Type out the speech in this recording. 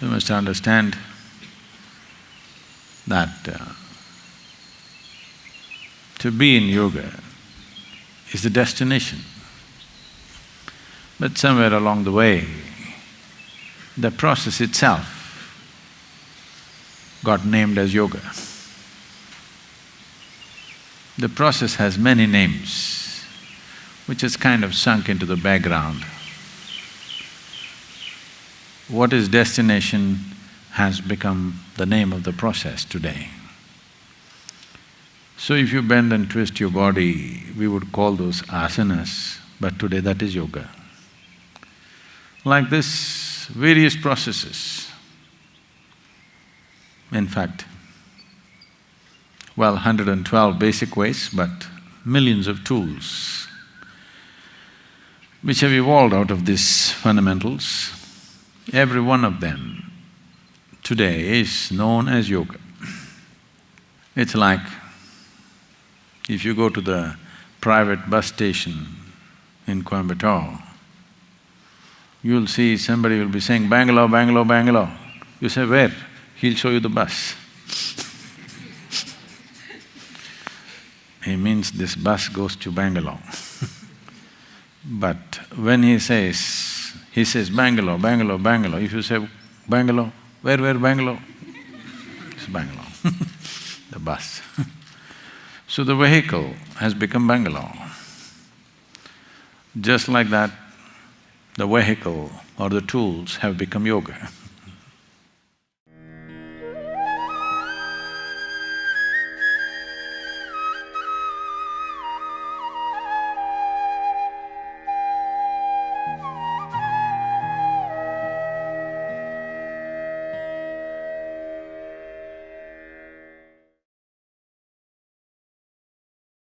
You must understand that uh, to be in yoga is the destination. But somewhere along the way, the process itself got named as yoga. The process has many names, which has kind of sunk into the background. What is destination has become the name of the process today. So if you bend and twist your body, we would call those asanas, but today that is yoga. Like this, various processes. In fact, well, 112 basic ways, but millions of tools which have evolved out of these fundamentals. Every one of them today is known as yoga. It's like if you go to the private bus station in Coimbatore, you'll see somebody will be saying, Bangalore, Bangalore, Bangalore. You say, where? He'll show you the bus. he means this bus goes to Bangalore. but when he says, he says Bangalore, Bangalore, Bangalore, if you say Bangalore, where, where Bangalore? It's Bangalore, the bus. so the vehicle has become Bangalore. Just like that, the vehicle or the tools have become yoga.